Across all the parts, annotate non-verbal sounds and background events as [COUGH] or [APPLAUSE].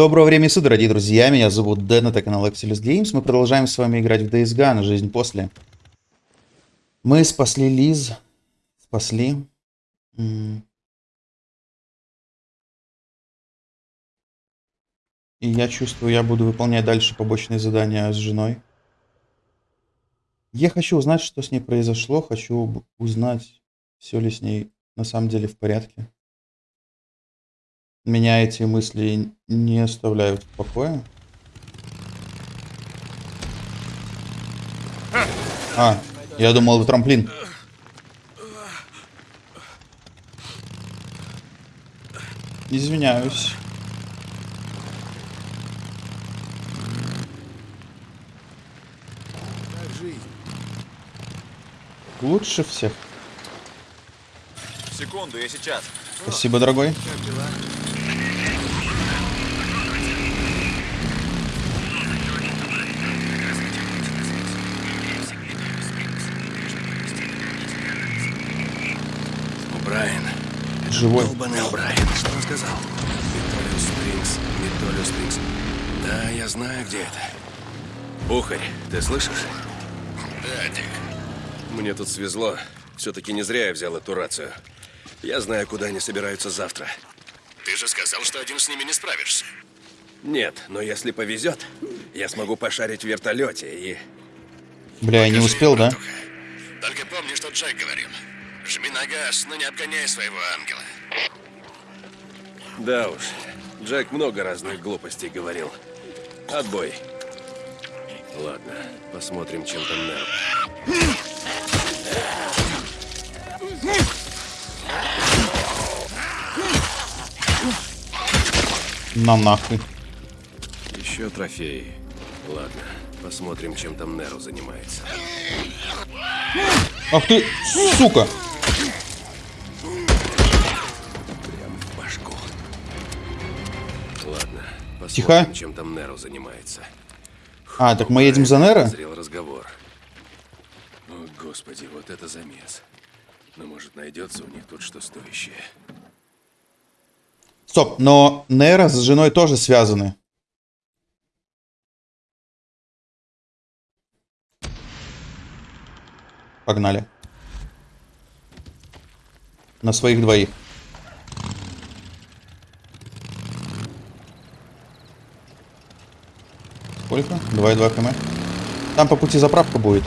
Доброго времени суток, дорогие друзья. Меня зовут Дэн, это канал Exilus Games. Мы продолжаем с вами играть в Days Gone, жизнь после. Мы спасли Лиз. Спасли. И я чувствую, я буду выполнять дальше побочные задания с женой. Я хочу узнать, что с ней произошло. Хочу узнать, все ли с ней на самом деле в порядке. Меня эти мысли не оставляют в покое. А, я думал, это трамплин. Извиняюсь. Лучше всех. Секунду, я сейчас. Спасибо, дорогой. Как дела? Брайан. Живой. Долбаный Брайан. Что он сказал? Метолиус Спрингс. Метолиус Спрингс. Да, я знаю, где это. Ухарь, ты слышишь? Да, Дик. Мне тут свезло. Все-таки не зря я взял эту рацию. Я знаю, куда они собираются завтра. Ты же сказал, что один с ними не справишься. Нет, но если повезет, я смогу пошарить в вертолете и... Бля, я не успел, да? Только помни, что Джек говорил. Жми на газ, но не обгоняй своего ангела. Да уж, Джек много разных глупостей говорил. Отбой. Ладно, посмотрим, чем там Нерв. На нахуй. Еще трофеи. Ладно, посмотрим, чем там Неру занимается. Ах ты, сука! Тихо. чем там Неру занимается. А, так мы едем за Нера? Зрел разговор. О, господи, вот это замес. Но может найдется у них тут что стоящее. Стоп, но Нера с женой тоже связаны. Погнали. На своих двоих. Сколько? 2,2 км. Там по пути заправка будет.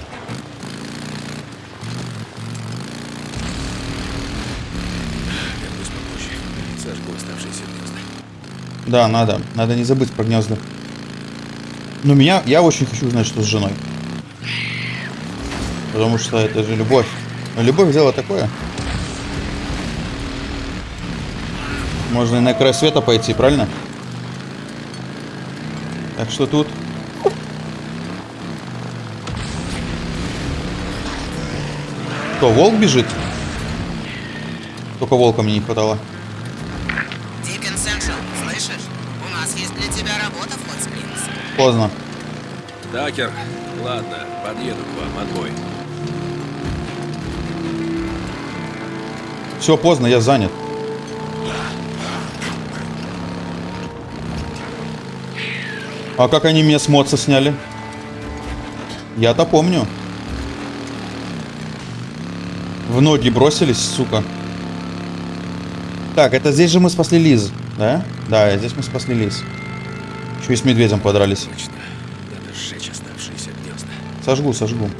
Да, надо. Надо не забыть про гнезда. Но меня... Я очень хочу узнать, что с женой. Потому что это же любовь. Любовь дело такое. Можно и на край света пойти, правильно? Так что тут... Кто, волк бежит? Только волка мне не хватало. Дикон Сеншл, слышишь? У нас есть для тебя работа в Hot Springs. Поздно. Такер, ладно, подъеду к вам, отбой. Все, поздно, я занят. А как они меня с моца сняли? Я-то помню. В ноги бросились, сука. Так, это здесь же мы спасли Лиз, да? Да, здесь мы спасли Лиз. Еще и с медведем подрались. Точно. Надо сжечь оставшиеся гнезда. Сожгу, сожгу.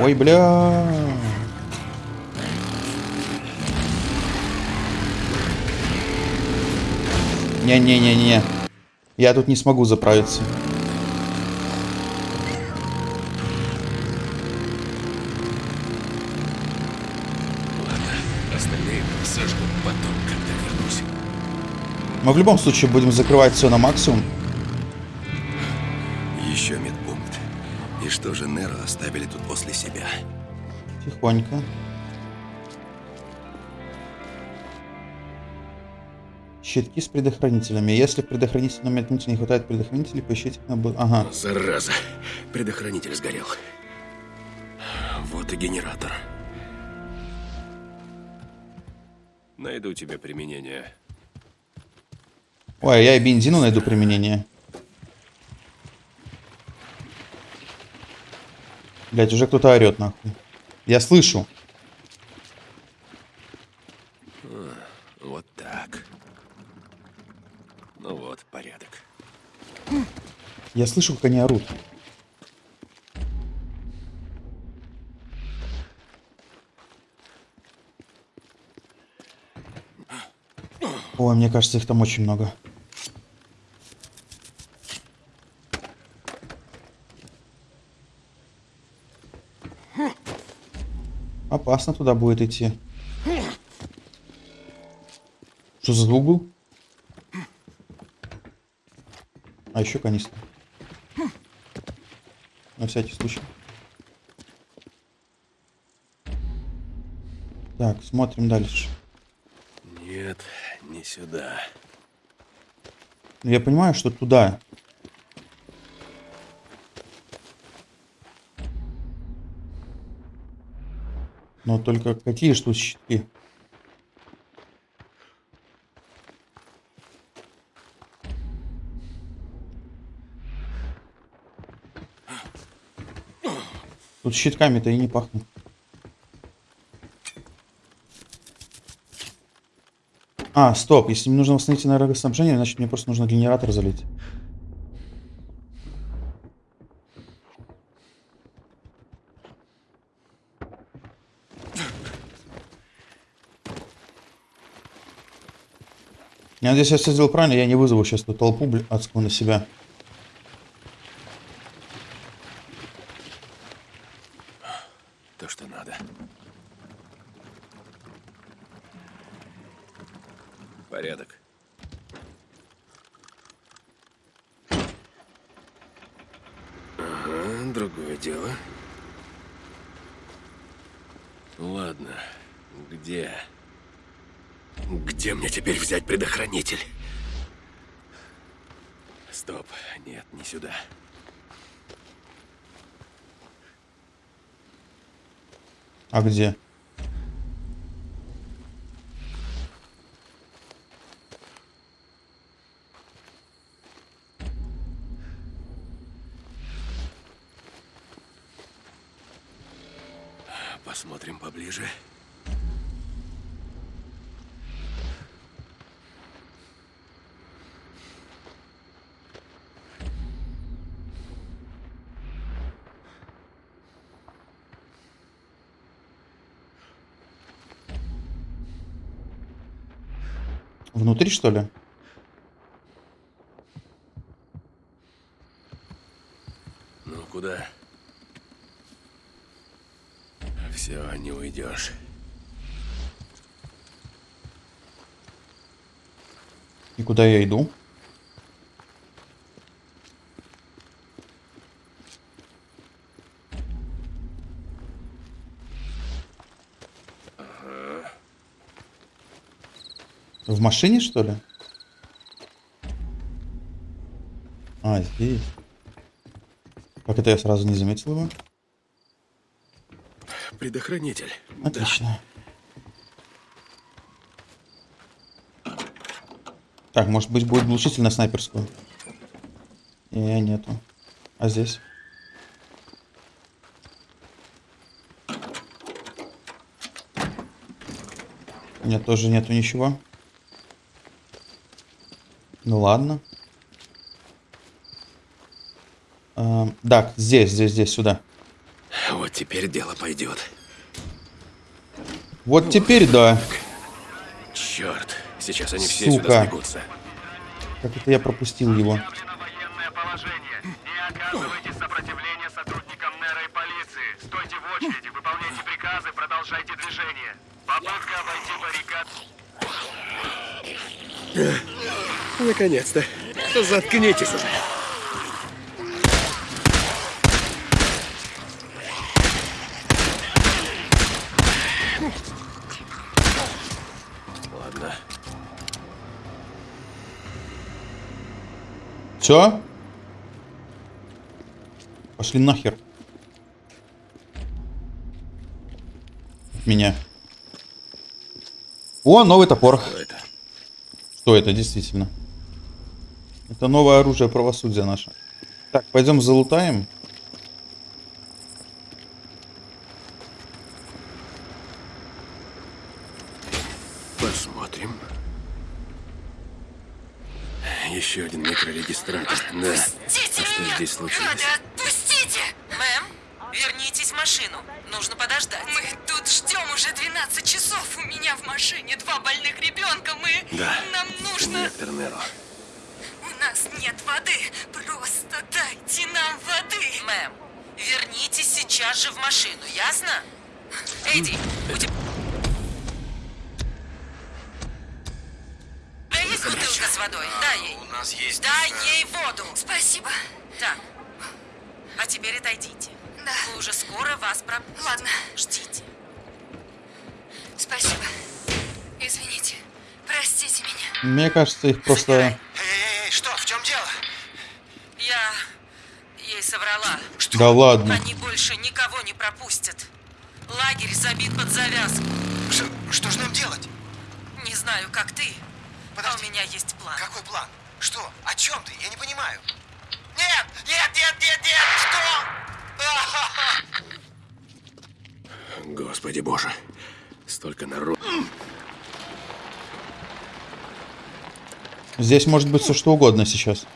Ой, бля. Не-не-не-не. Я тут не смогу заправиться. Мы в любом случае будем закрывать все на максимум. Еще медпункт. И что же Неру оставили тут после себя? Тихонько. Щитки с предохранителями. Если в предохранительном метнуте не хватает предохранителей, поищите на... Ага. Зараза. Предохранитель сгорел. Вот и генератор. Найду тебе применение. Ой, я и бензину найду применение. Блять, уже кто-то орет нахуй. Я слышу. Вот так. Ну вот, порядок. Я слышу, как они орут. Ой, мне кажется, их там очень много. Опасно туда будет идти. Что за звук был? А еще канистра. На всякий случай. Так, смотрим дальше. Нет, не сюда. Ну, Я понимаю, что туда. Но только какие что щитки? Тут щитками-то и не пахнет. А, стоп, если мне нужно восстановить энергоснабжение, значит мне просто нужно генератор залить. Я надеюсь, я все сделал правильно, я не вызову сейчас эту толпу адскую на себя. То, что надо. Порядок. Ага, другое дело. Ладно, где? Где мне теперь взять предохранитель? Стоп, нет, не сюда. А где? Посмотрим поближе. Внутри, что ли? Ну, куда? Все, не уйдешь. И куда я иду? В машине, что ли? А, здесь. Как это я сразу не заметил его? Предохранитель. Отлично. Так, может быть, будет глушитель на снайперскую? Не, нету. А здесь? Нет, тоже нету ничего. Ну ладно. Эм, так, здесь, здесь, здесь, сюда. Вот теперь дело пойдет. Вот теперь да. Черт, сейчас они все Сука. сюда сбегутся. Как это я пропустил его? Наконец-то. Заткнитесь уже. Ладно. Все? Пошли нахер. От меня. О, новый топор. Что это? Что это, действительно? Это новое оружие правосудия наше. Так, пойдем залутаем. Посмотрим. Еще один микрорегистратор. Да. Отпустите А что меня! здесь случилось? Гады, же в машину, ясно? Эдди, у тебя... У тебя есть бутылка с водой? Дай ей. У нас есть... Дай э, ей воду. Спасибо. Так. А теперь отойдите. Да. Мы уже скоро вас пропустим. Ладно. Ждите. Спасибо. Извините. Простите меня. Мне кажется, их просто... Эй, эй, эй, что, в чем дело? Я ей соврала. Да ладно. Они больше никого не пропустят. Лагерь забит под завязку. Что, что же нам делать? Не знаю, как ты, а Подожди. у меня есть план. Какой план? Что? О чем ты? Я не понимаю. Нет! Нет, нет, нет, нет! Что? [LAUGHS] Господи боже. Столько народу. Здесь может быть все что угодно сейчас.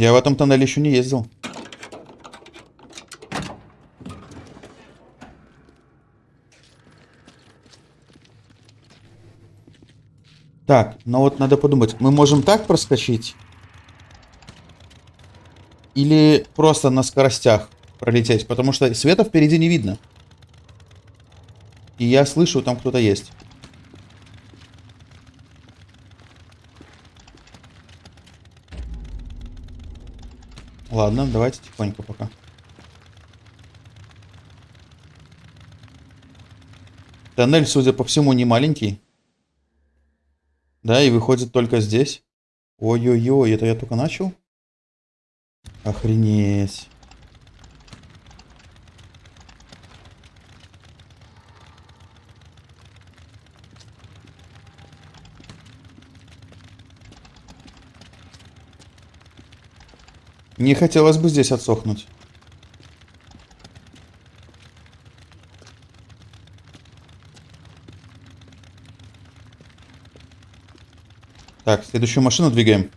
Я в этом тоннеле еще не ездил. Так, ну вот надо подумать. Мы можем так проскочить? Или просто на скоростях пролететь? Потому что света впереди не видно. И я слышу, там кто-то есть. Ладно, давайте тихонько пока. Тоннель, судя по всему, не маленький. Да, и выходит только здесь. Ой-ой-ой, это я только начал? Охренеть. Не хотелось бы здесь отсохнуть. Так, следующую машину двигаем.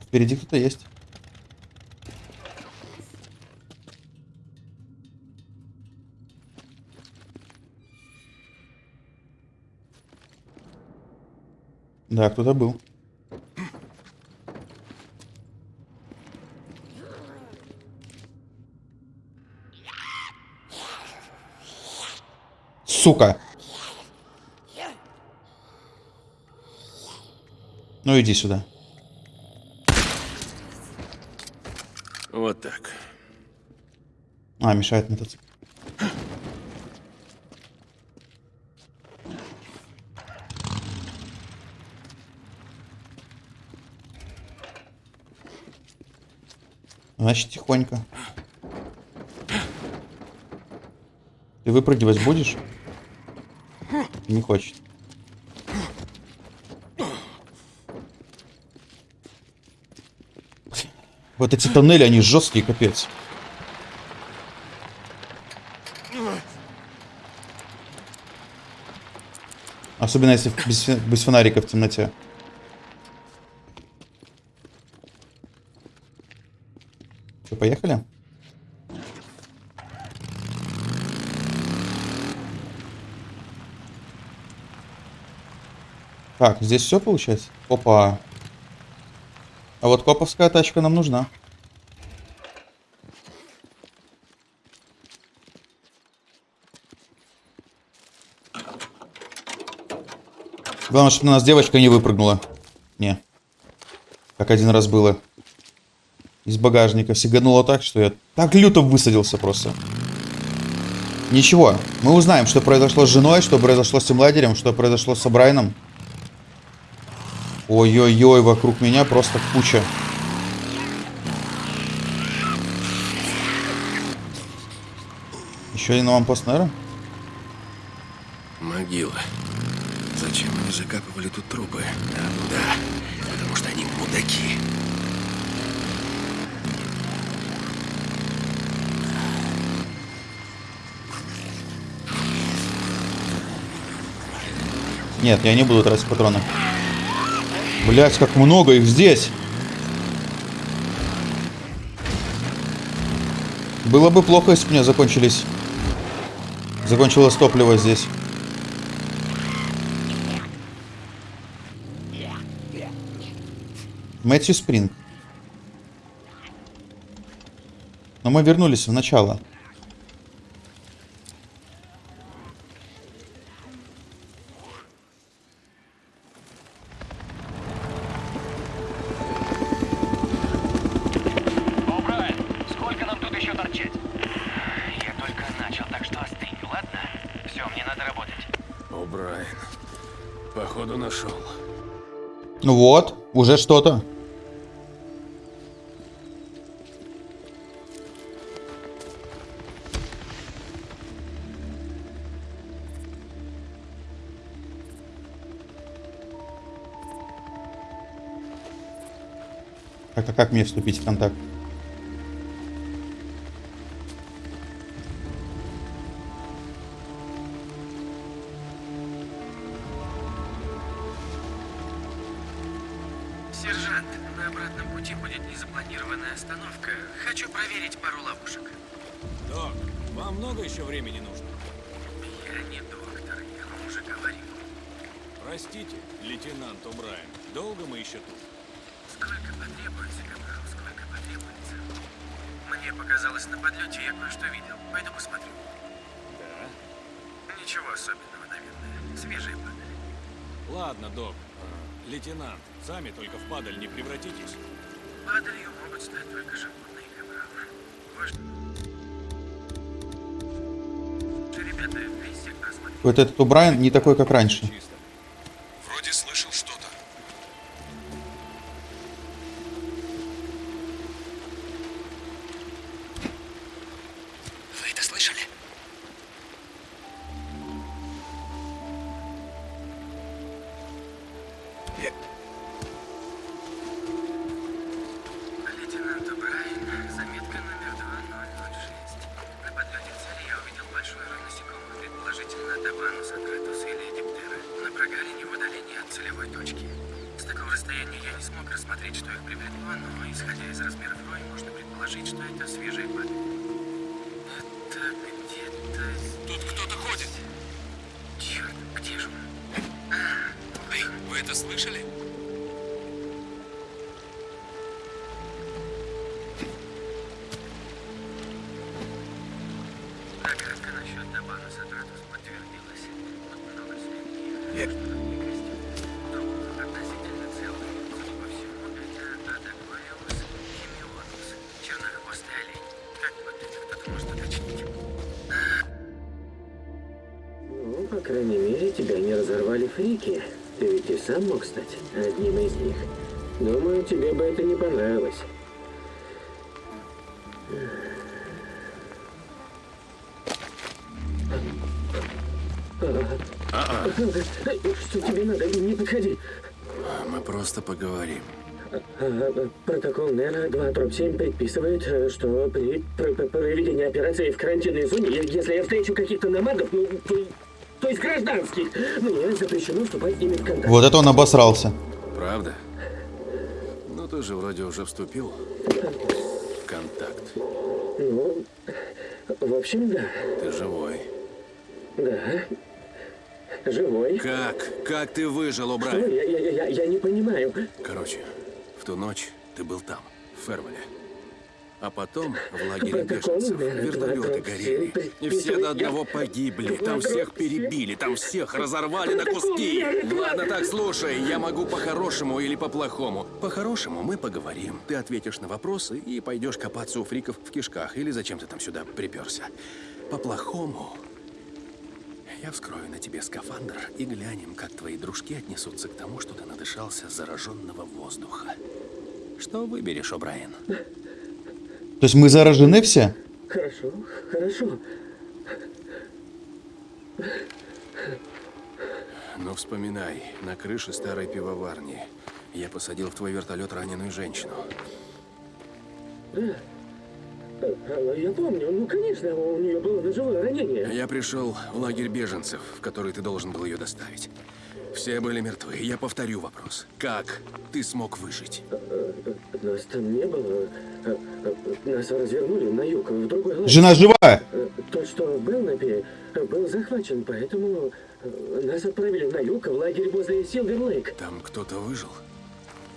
Впереди кто-то есть. Да, кто-то был. Сука. Ну иди сюда. Вот так. А, мешает мотоцикл. Значит, тихонько. Ты выпрыгивать будешь? Не хочет. Вот эти тоннели, они жесткие, капец. Особенно если без, без фонарика в темноте. Что, поехали? Так, здесь все получается? Опа. А вот коповская тачка нам нужна. Главное, чтобы на нас девочка не выпрыгнула. Не. Как один раз было. Из багажника сигануло так, что я так люто высадился просто. Ничего. Мы узнаем, что произошло с женой, что произошло с тем лагерем, что произошло с Брайаном. Ой-ой-ой, вокруг меня просто куча. Еще один аванпост Нера? Могила. Зачем они закапывали тут трупы? А, ну да, потому что они мудаки. Нет, я не буду тратить патроны. Блять, как много их здесь. Было бы плохо, если бы у меня закончились... Закончилось топливо здесь. Мэтью Спринг. Но мы вернулись в начало. Уже что-то. А как мне вступить в контакт? Долго мы еще тут? Сколько потребуется, капрал, сколько потребуется. Мне показалось, на подлете я кое-что видел. Пойду посмотрю. Да? Ничего особенного, наверное. Свежая падаль. Ладно, док. Лейтенант, сами только в падаль не превратитесь. Падалью могут стать только животные, Ребята, весь сектор осмотрели. Вот этот Убрайан не такой, как раньше. Фрики. Ты ведь и сам мог стать одним из них. Думаю, тебе бы это не понравилось. Что тебе надо? Не подходи. Мы просто поговорим. А, Протокол Нера 2 дробь 7 предписывает, э, что при пр- пр- проведении операции в карантинной зоне, если я встречу каких-то намагов, ну, то, есть гражданских, мне запрещено вступать с ними в контакт. Вот это он обосрался. Правда? Ну, ты же вроде уже вступил в контакт. Ну, в общем, да. Ты живой. Да. Живой. Как? Как ты выжил? О'Брайен? Я, я, я, я не понимаю. Короче, в ту ночь ты был там, в Фервеле. А потом в лагере беженцев вертолеты 27 горели. И все до одного погибли. Там всех перебили, там всех разорвали на куски. Ладно, так, слушай, я могу по-хорошему или по-плохому. По-хорошему мы поговорим. Ты ответишь на вопросы и пойдешь копаться у фриков в кишках. Или зачем ты там сюда приперся. По-плохому я вскрою на тебе скафандр и глянем, как твои дружки отнесутся к тому, что ты надышался зараженного воздуха. Что выберешь, О'Брайен? [LAUGHS] То есть мы заражены все? Хорошо, хорошо. Но вспоминай, на крыше старой пивоварни я посадил в твой вертолет раненую женщину. Да. А, Я помню, ну конечно, у нее было ножевое ранение. Я пришел в лагерь беженцев, в который ты должен был ее доставить. Все были мертвы. Я повторю вопрос. Как ты смог выжить? Нас там не было. Нас развернули на юг, в другой лагерь. Жена жива! Э, Тот, что в Белнапе, э, был захвачен, поэтому э, нас отправили на юг, в лагерь возле Силвер-Лейк. Там кто-то выжил?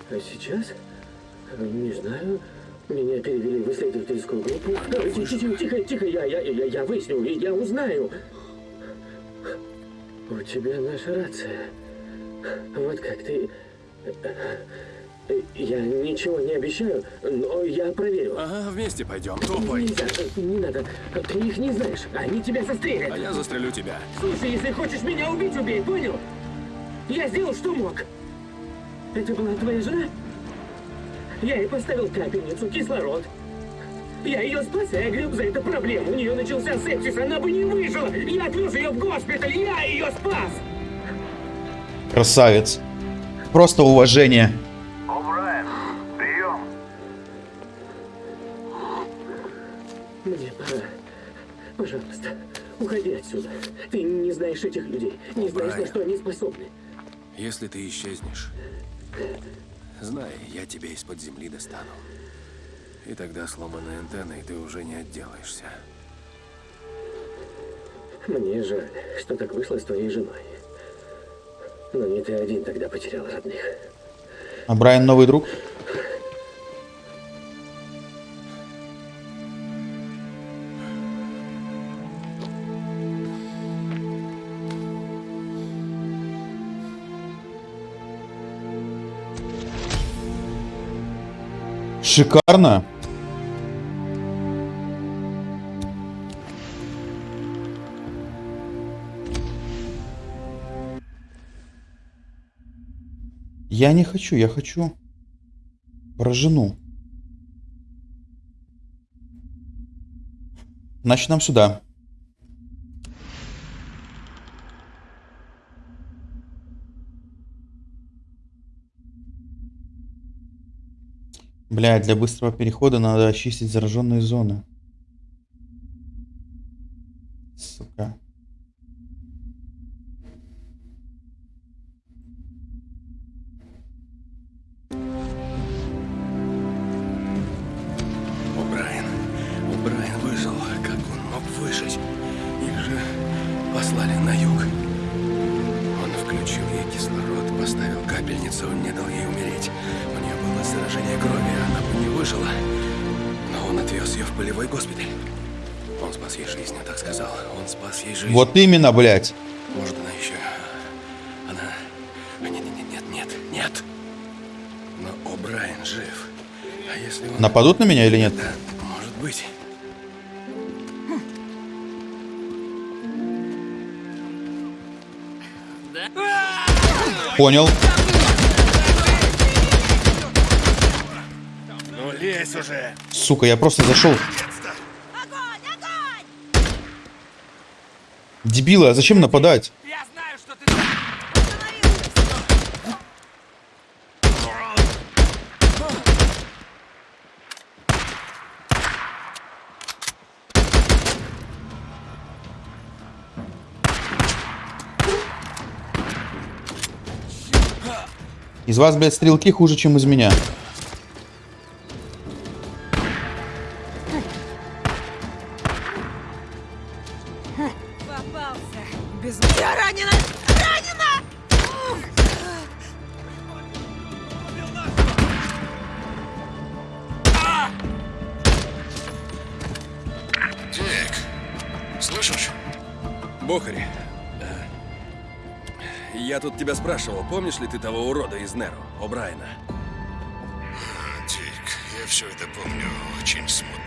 А сейчас? Э, Не знаю. Меня перевели в исследовательскую группу. Ти- Тихо, тихо, тихо, я, я, я, я выясню, и я узнаю. У тебя наша рация. Вот как ты... Я ничего не обещаю, но я проверю. Ага, вместе пойдем. Топай. Нельзя, не надо. Ты их не знаешь, они тебя застрелят. А я застрелю тебя. Слушай, если хочешь меня убить, убей, понял? Я сделал, что мог. Это была твоя жена? Я ей поставил капельницу, кислород. Я ее спас, и я греб за это проблему. У нее начался сепсис, она бы не выжила. Я отвез ее в госпиталь, я ее спас. Красавец. Просто уважение. О'Брайен, прием. Мне пора. Пожалуйста, уходи отсюда. Ты не знаешь этих людей, не знаешь, на Брайан. что они способны. Если ты исчезнешь, знай, я тебя из-под земли достану. И тогда сломанной антенной ты уже не отделаешься. Мне жаль, что так вышло с твоей женой. Но не ты один тогда потерял родных. А Брайан новый друг? Шикарно. Я не хочу, я хочу про жену. Значит, нам сюда. Бля, для быстрого перехода надо очистить зараженные зоны. Вот именно, блядь. Может, она еще... Она... А, Нет, нет, нет, нет, нет. Но О'Брайен жив. А если он... Нападут на меня или нет? Да, может быть. Понял. Ну, лезь уже. Сука, я просто зашел. Дебилы, а зачем нападать? Из вас, блядь, стрелки хуже, чем из меня. Тебя спрашивал, помнишь ли ты того урода из Неру, О'Брайена? Дик, я все это помню очень смутно.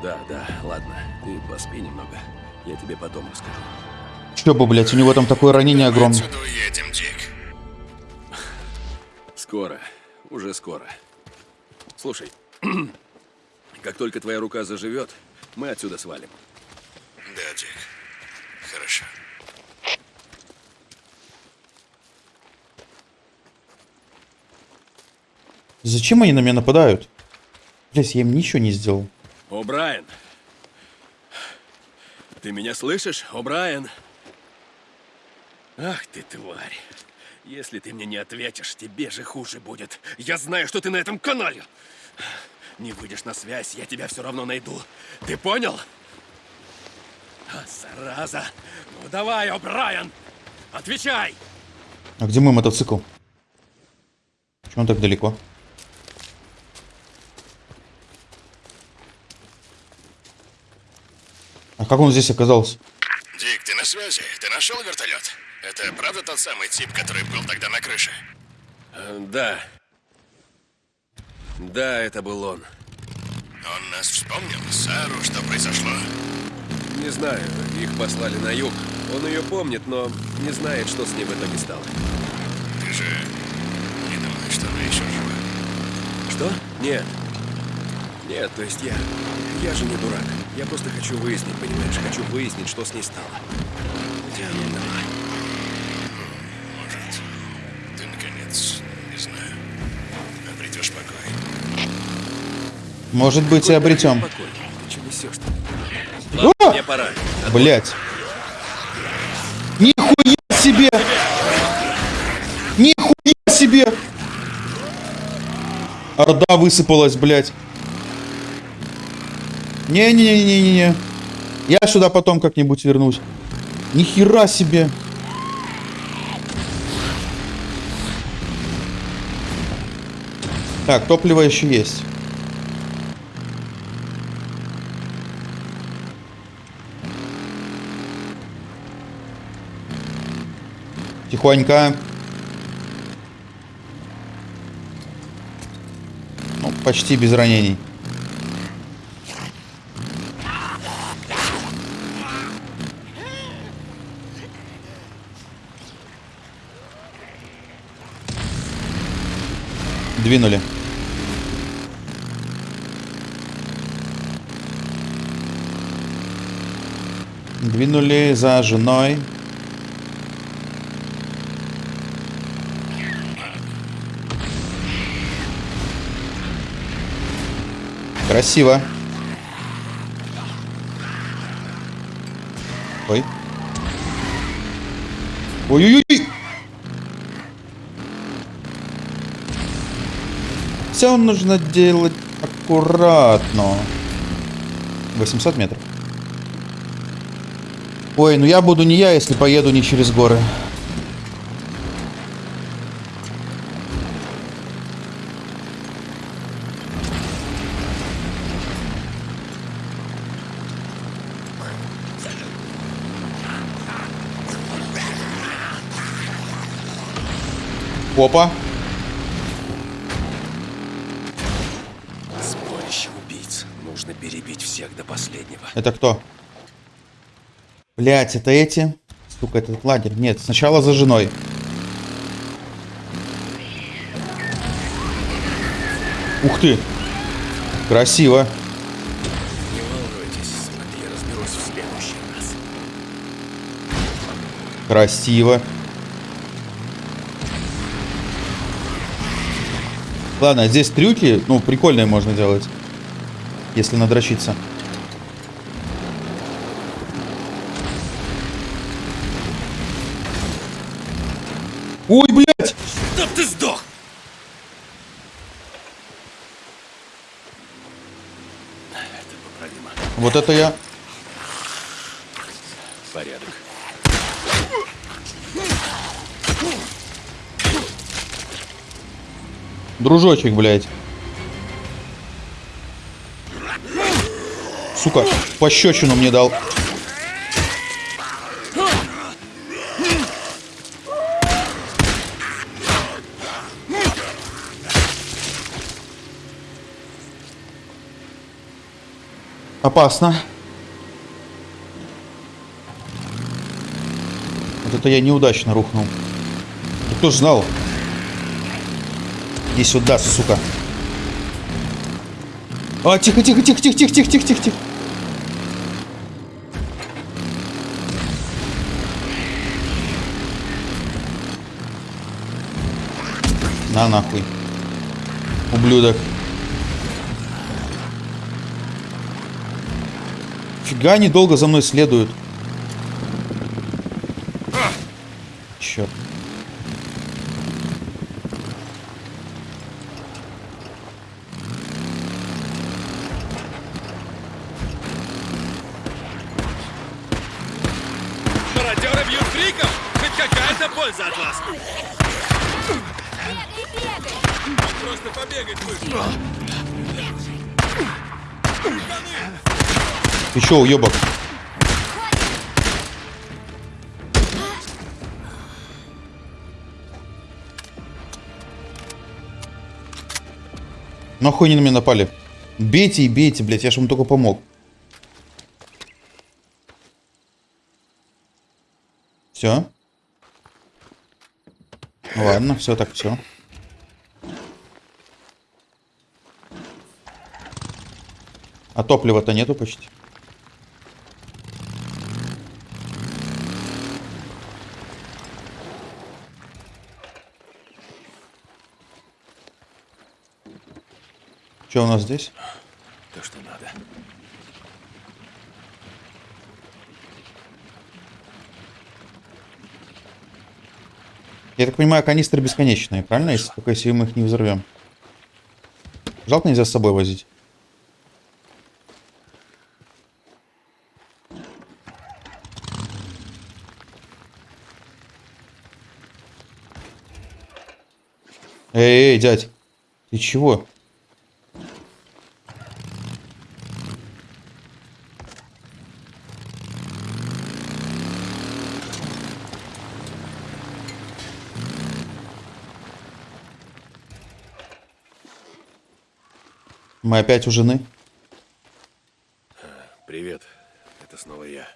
Да, да, ладно, ты поспи немного, я тебе потом расскажу. Что бы, блядь, у него там такое ранение огромное. Отсюда уедем, Дик. Скоро, уже скоро. Слушай, [CLEARS THROAT] как только твоя рука заживет, мы отсюда свалим. Да, Дик. Хорошо. Зачем они на меня нападают? Блять, я им ничего не сделал. О, Брайан. Ты меня слышишь, О, Брайан? Ах ты, тварь. Если ты мне не ответишь, тебе же хуже будет. Я знаю, что ты на этом канале. Не выйдешь на связь, я тебя все равно найду. Ты понял? А, зараза. Ну давай, О, Брайан. Отвечай. А где мой мотоцикл? Почему он так далеко? А как он здесь оказался? Дик, ты на связи? Ты нашел вертолет? Это правда тот самый тип, который был тогда на крыше? Э, да. Да, это был он. Он нас вспомнил? Сару, что произошло? Не знаю, их послали на юг. Он ее помнит, но не знает, что с ним в итоге стало. Ты же не думаешь, что она еще жива? Что? Нет. Нет, то есть я... Я же не дурак. Я просто хочу выяснить, понимаешь? Хочу выяснить, что с ней стало. Где она умерла? Может, ты наконец, не знаю, обретешь покой. Может быть и обретем. Спокойно. Ты что несешь-то? Ладно, О! мне пора. Блять. Нихуя себе! Нихуя себе! Орда высыпалась, блядь. Не-не-не-не-не. Я сюда потом как-нибудь вернусь. Нихера себе. Так, топливо еще есть. Тихонько. Ну, почти без ранений. Двинули. Двинули за женой. Красиво. Ой. Ой-ой-ой! Все нужно делать аккуратно. 800 метров. Ой, ну я буду не я, если поеду не через горы. Опа. Это кто? Блять, это эти? Сука, этот лагерь. Нет, сначала за женой. Ух ты. Красиво. Не волнуйтесь, я разберусь в следующий раз. Красиво. Ладно, здесь трюки, ну, прикольные можно делать. Если надрочиться. Ой, блядь! Чтоб ты сдох! Это поправимо. Вот это я... Порядок. Дружочек, блядь. Сука, пощечину мне дал. Опасно. Вот это я неудачно рухнул. Кто ж знал? Иди сюда, сука. А, тихо, тихо, тихо, тихо, тихо, тихо, тихо, тихо, тихо. На нахуй. Ублюдок. Фига они долго за мной следуют. Черт. Мародеры бьют фриков! Хоть какая-то польза от вас! Просто побегать вышел. Ты чё, уебок? Нахуй они на меня напали? Бейте и бейте, блядь, я же вам только помог. Все. Ладно, все так, все. А топлива-то нету почти. Что у нас здесь? То, что надо. Я так понимаю, канистры бесконечные, правильно? Если только если мы их не взорвем. Жалко нельзя с собой возить. Эй, эй, дядь, ты чего? Мы опять у жены? Привет, это снова я.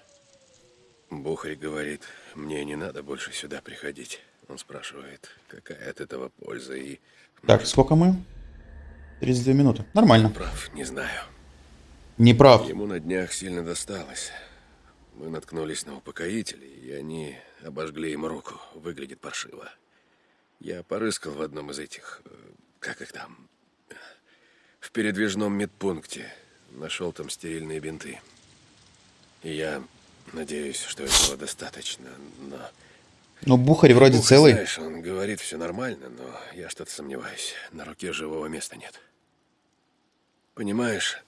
Бухарь говорит, мне не надо больше сюда приходить. Он спрашивает, какая от этого польза и... Так, сколько мы? 32 минуты. Нормально. Прав, не знаю. Не прав. Ему на днях сильно досталось. Мы наткнулись на упокоители, и они обожгли ему руку. Выглядит паршиво. Я порыскал в одном из этих... э, Как их там? В передвижном медпункте. Нашел там стерильные бинты. И я надеюсь, что этого достаточно, но... Ну, Бухарь вроде Бухарь, целый. Знаешь, он говорит, все нормально, но я что-то сомневаюсь. На руке живого места нет. Понимаешь,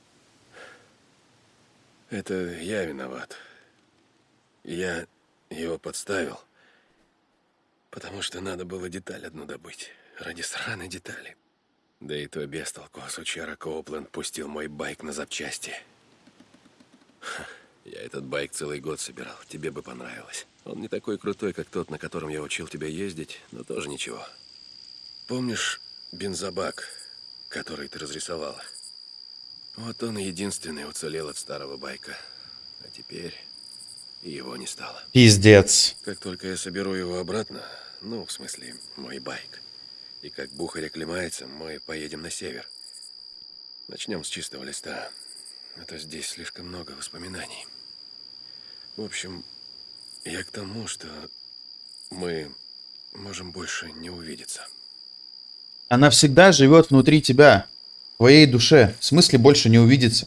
это я виноват. Я его подставил, потому что надо было деталь одну добыть. Ради сраной детали. Да и то без толку. Сучара Коупленд пустил мой байк на запчасти. Ха, Я этот байк целый год собирал. Тебе бы понравилось. Он не такой крутой, как тот, на котором я учил тебя ездить, но тоже ничего. Помнишь бензобак, который ты разрисовала? Вот он единственный уцелел от старого байка. А теперь его не стало. Пиздец. Как только я соберу его обратно, ну, в смысле, мой байк, и как бухарь оклемается, мы поедем на север. Начнем с чистого листа. А то здесь слишком много воспоминаний. В общем, я к тому, что мы можем больше не увидеться. Она всегда живет внутри тебя, в твоей душе. В смысле больше не увидится.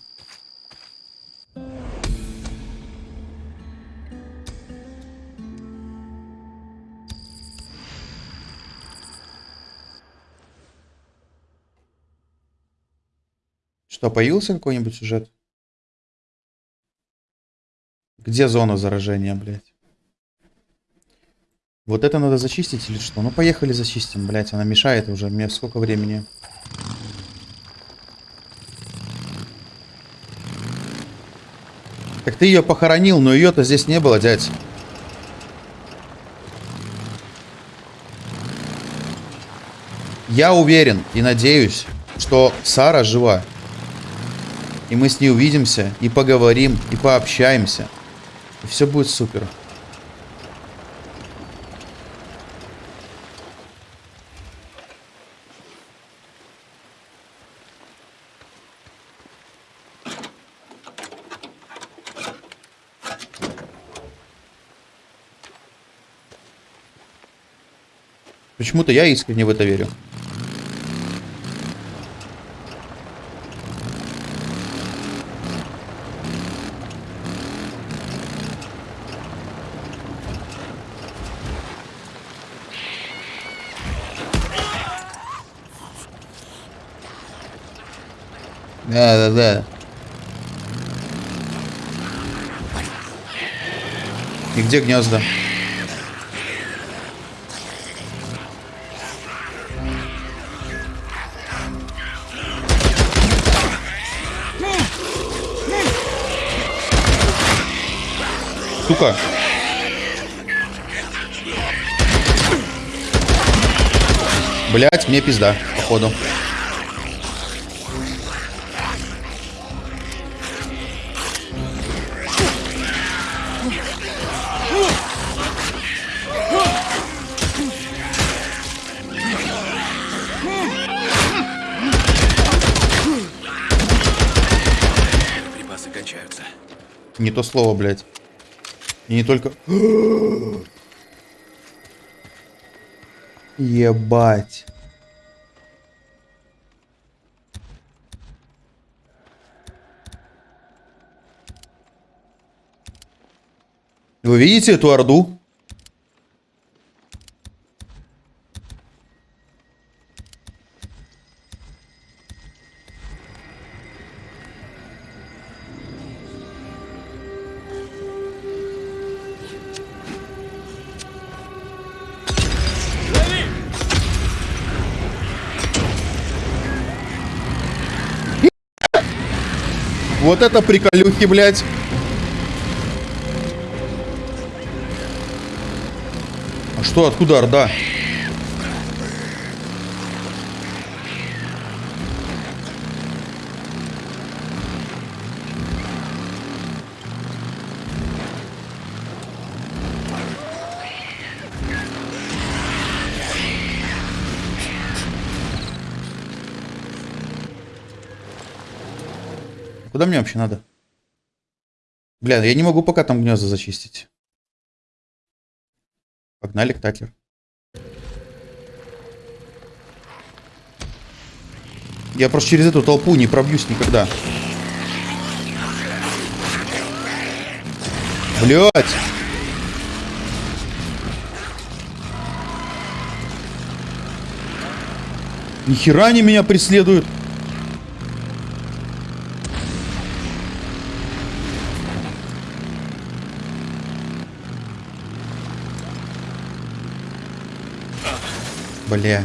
Что, появился какой-нибудь сюжет? Где зона заражения, блядь? Вот это надо зачистить или что? Ну, поехали зачистим, блядь. Она мешает уже. Мне сколько времени? Так ты ее похоронил, но ее-то здесь не было, дядь. Я уверен и надеюсь, что Сара жива. И мы с ней увидимся, и поговорим, и пообщаемся. И все будет супер. Почему-то я искренне в это верю. Да, да, да. И где гнезда? Сука. Блять, мне пизда, походу. То слово, блядь. И не только... [GASPS] Ебать. Вы видите эту орду? Вот это приколюхи, блядь. А что, откуда Орда? Куда мне вообще надо? Бля, я не могу пока там гнезда зачистить. Погнали к Такер. Я просто через эту толпу не пробьюсь никогда. Блять! Нихера они меня преследуют. Бля.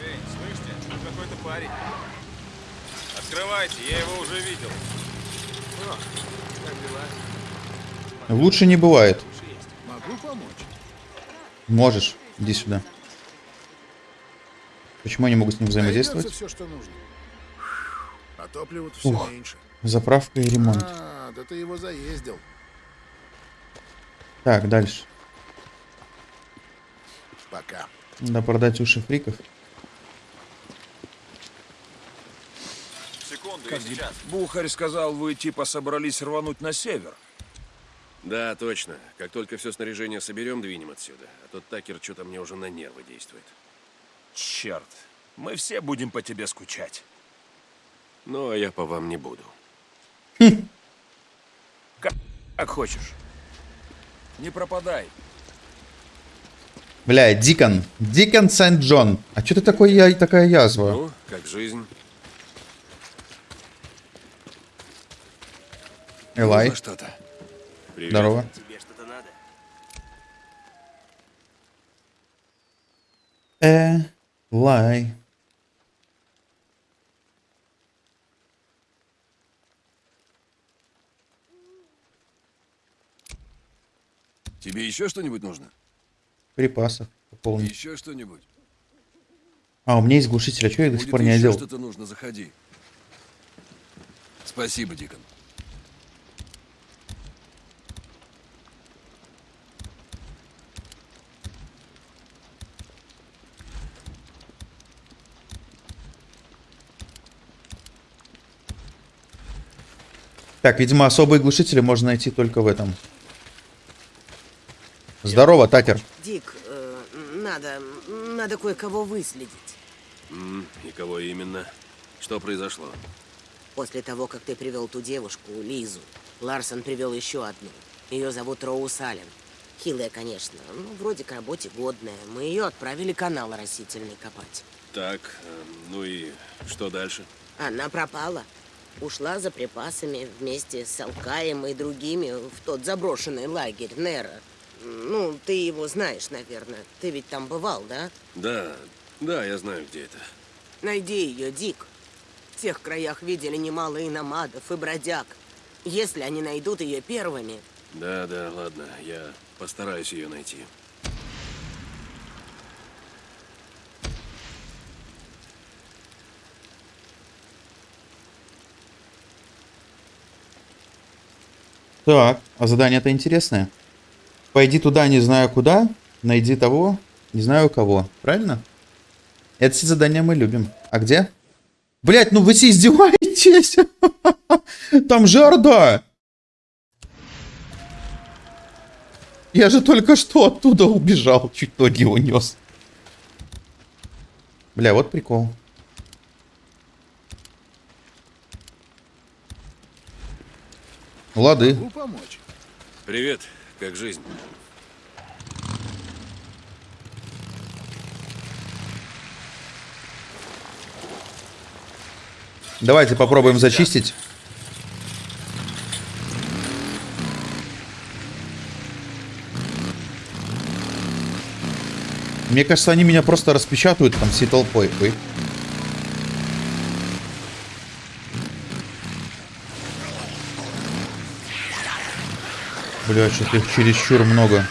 Эй, слышите? Тут какой-то парень. Открывайте, я его уже видел. О, как дела? Лучше не бывает. Могу помочь? Можешь. Иди сюда. Почему я не могу с ним взаимодействовать? все, что нужно. А топлива-то все Ух. меньше. Заправка и ремонт. А, да ты его заездил. Так, дальше. Пока. Надо продать уши фриков. Секунду, я Как сейчас. Бухарь сказал, вы типа собрались рвануть на север. Да, точно. Как только все снаряжение соберем, двинем отсюда. А тот Такер что-то мне уже на нервы действует. Черт, мы все будем по тебе скучать. Ну, а я по вам не буду. Как хочешь. Не пропадай. Бля, Дикон. Дикон Сент-Джон. А что ты такой я такая язва? Ну, как жизнь? Элай. Что-то. Привет. Здорово. Тебе что-то надо? Э, Тебе еще что-нибудь нужно? Припасов пополнить. Еще что-нибудь? А, у меня есть глушитель. А что я до сих пор не одел? что-то нужно, заходи. Спасибо, Дикон. Так, видимо, особые глушители можно найти только в этом. Здорово, Такер. Дик, э, надо, надо кое-кого выследить. И кого именно? Что произошло? После того, как ты привел ту девушку, Лизу, Ларсон привел еще одну. Ее зовут Роуз Аллен. Хилая, конечно. Ну, вроде к работе годная. Мы ее отправили канал растительный копать. Так, э, ну и что дальше? Она пропала. Ушла за припасами вместе с Алкаем и другими в тот заброшенный лагерь Нера. Ну, ты его знаешь, наверное. Ты ведь там бывал, да? Да, да, я знаю, где это. Найди ее, Дик. В тех краях видели немало и намадов, и бродяг. Если они найдут ее первыми, Да, да, ладно, я постараюсь ее найти. Так, а задание-то интересное. Пойди туда, не знаю куда, найди того, не знаю кого. Правильно? Эти задания мы любим. А где? Блять, ну вы все издеваетесь? [LAUGHS] Там же! Я же только что оттуда убежал, чуть ноги унес. Бля, вот прикол. Лады. Привет, как жизнь? Давайте попробуем зачистить. Мне кажется, они меня просто распечатают там всей толпой. Ой. Бля, что-то их чересчур много.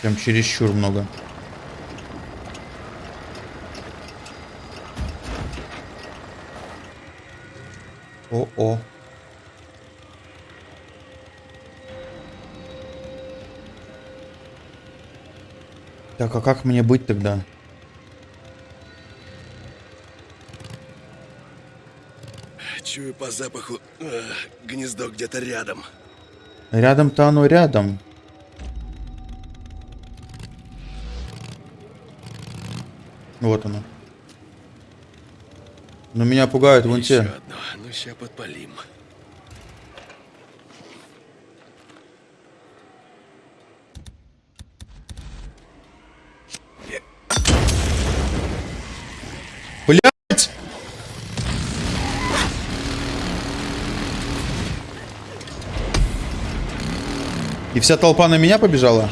Прям чересчур много. О-о. Так, а как мне быть тогда? Чую по запаху, э, гнездо где-то рядом. Рядом-то оно рядом. Вот оно. Но меня пугают вон те. ну ща подпалим. Вся толпа на меня побежала?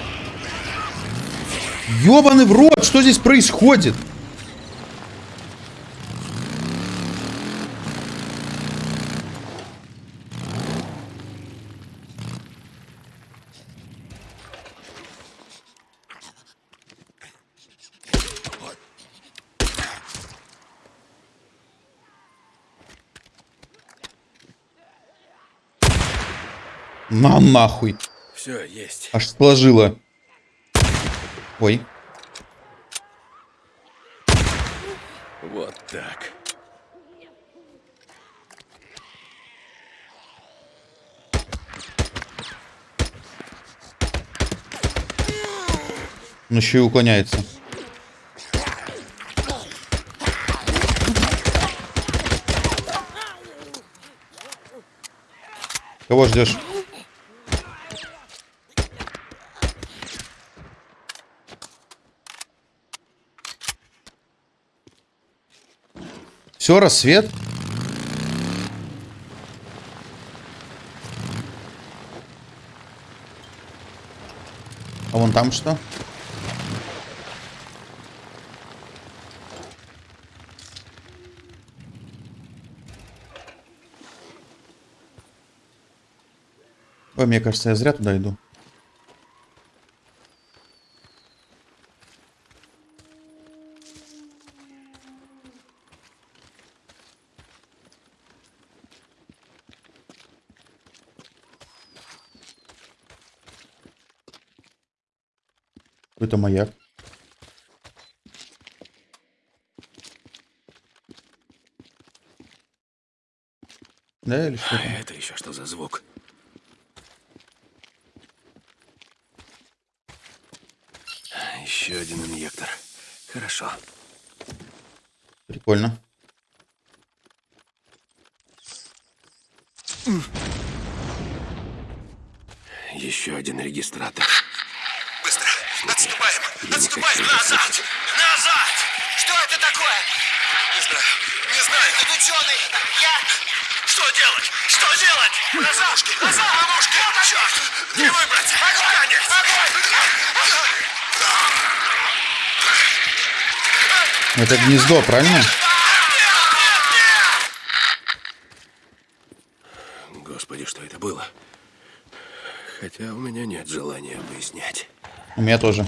Ёбаный в рот, что здесь происходит? На нахуй. Все, есть. Аж сложила. Ой. Вот так. Он еще и уклоняется. Кого ждешь? Все, рассвет. А вон там что? Ой, мне кажется, я зря туда иду. Маяк. Да, или что А это еще что за звук? Еще один инъектор. Хорошо. Прикольно. Еще один регистратор. Быстро! Отступаем! Отступаем! Назад! Назад! Что это такое? Не знаю. Не знаю. Это ученый! Я... Что делать? Что делать? Назад! Назад! Ловушка! Черт! Не выбрать! Огонь! Огонь! Это гнездо, правильно? Господи, что это было? Хотя у меня нет желания выяснять. У меня тоже.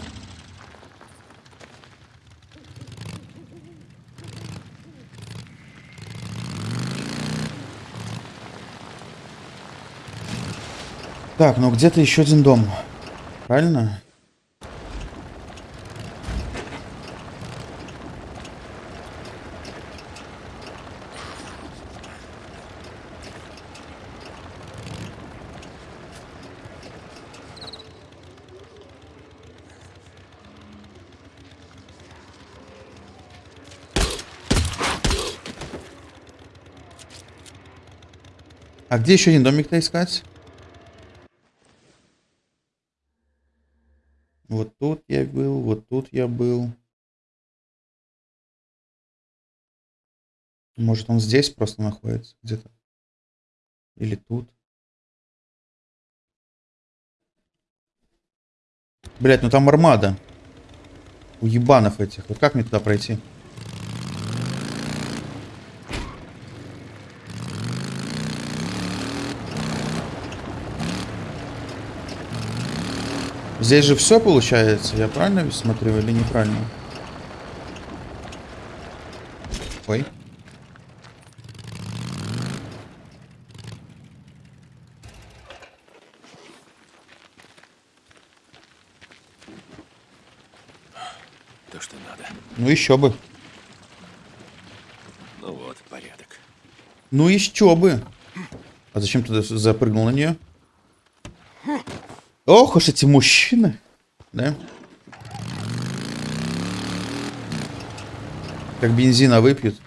Так, ну где-то еще один дом. Правильно? А где еще один домик-то искать? Вот тут я был, вот тут я был. Может он здесь просто находится где-то? Или тут? Блять, ну там армада. У ебанов этих. Вот как мне туда пройти? Здесь же все получается, я правильно смотрю или неправильно? Ой. То, что надо. Ну еще бы. Ну вот, порядок. Ну еще бы. А зачем ты запрыгнул на нее? Ох уж эти мужчины. Да? Как бензина выпьют.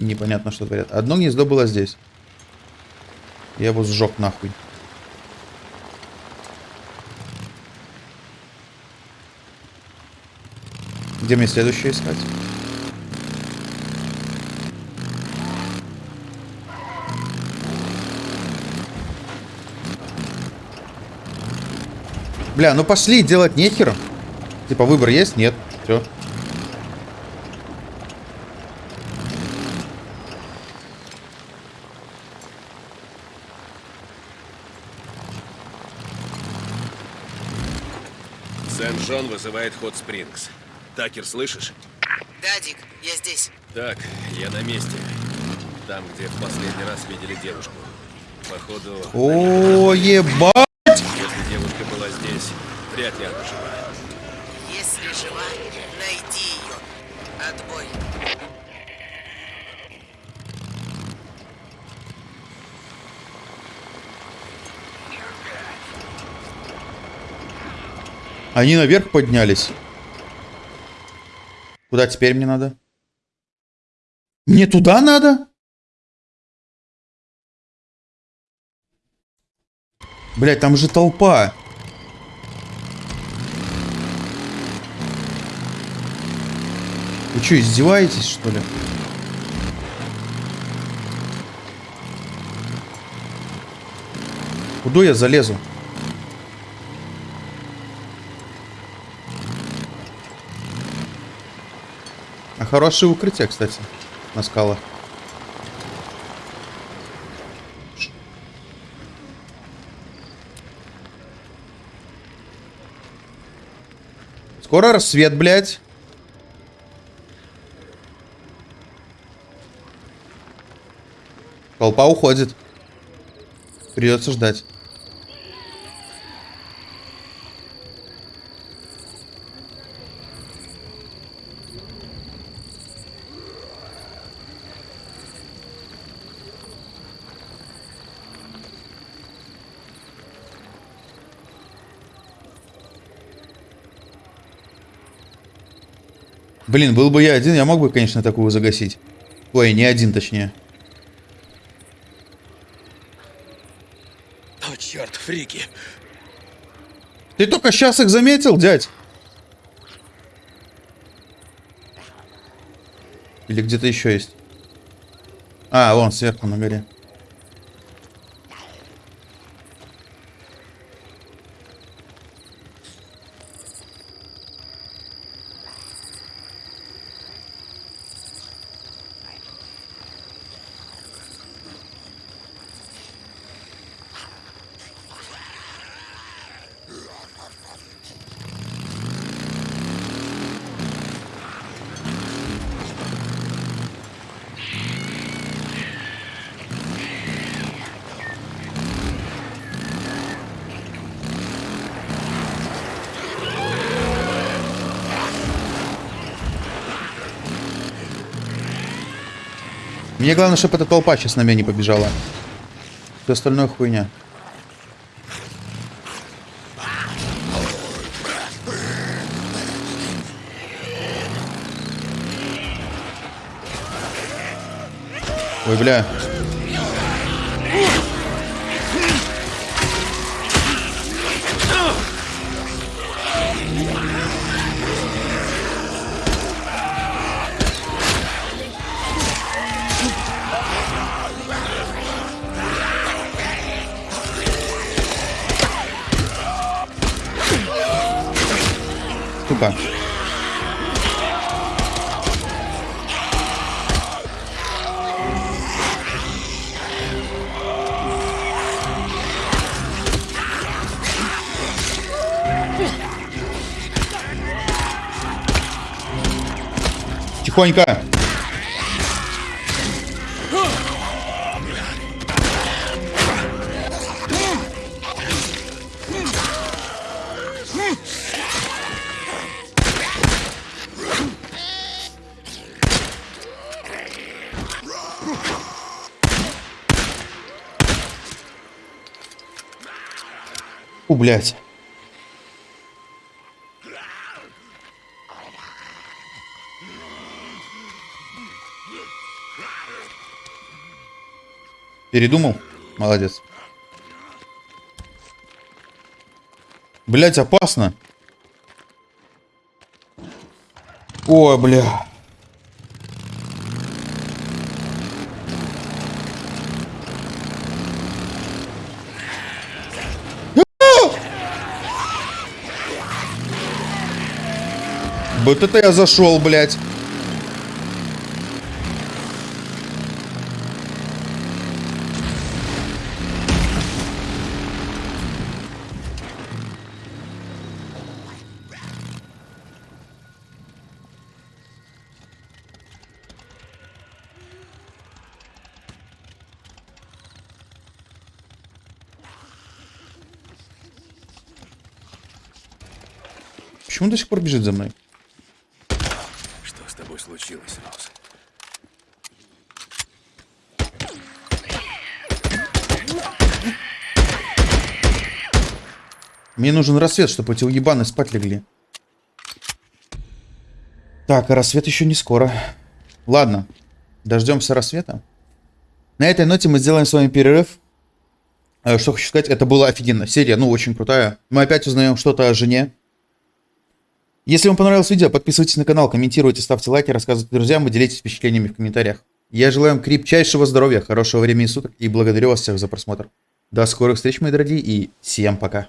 Непонятно, что творят. Одно гнездо было здесь. Я его сжег нахуй. Где мне следующее искать? Бля, ну пошли, делать нехер. Типа выбор есть? Нет. Все. Сент-Джон вызывает Хот Спрингс. Такер, слышишь? Да, Дик, я здесь. Так, я на месте. Там, где в последний раз видели девушку. Походу, О, ебать! Здесь, вряд ли она жива. Если жива, найди ее. Отбой. Они наверх поднялись. Куда теперь мне надо? Мне туда надо? Блять, там же толпа. Что, издеваетесь, что ли? Куда я залезу? А хорошее укрытие, кстати, на скалах. Скоро рассвет, блядь. Толпа уходит. Придется ждать. Блин, был бы я один, я мог бы, конечно, такую загасить. Ой, не один, точнее. Фрики. Ты только сейчас их заметил, дядь? Или где-то еще есть? А, вон, сверху на горе. Мне главное, чтобы эта толпа сейчас на меня не побежала. Все остальное хуйня. Ой, бля. Сука. Тихонько. Блядь. Передумал? Молодец. Блять, опасно. Ой, бля. Вот это я зашел, блядь. Почему до сих пор бежит за мной? Что с тобой случилось, Роуз? Нужен рассвет, чтобы эти уебаны спать легли. Так, а рассвет еще не скоро. Ладно, дождемся рассвета. На этой ноте мы сделаем с вами перерыв. Э, Что хочу сказать, это была офигенно. Серия, ну, очень крутая. Мы опять узнаем что-то о жене. Если вам понравилось видео, подписывайтесь на канал, комментируйте, ставьте лайки, рассказывайте друзьям и делитесь впечатлениями в комментариях. Я желаю вам крепчайшего здоровья, хорошего времени суток и благодарю вас всех за просмотр. До скорых встреч, мои дорогие, и всем пока.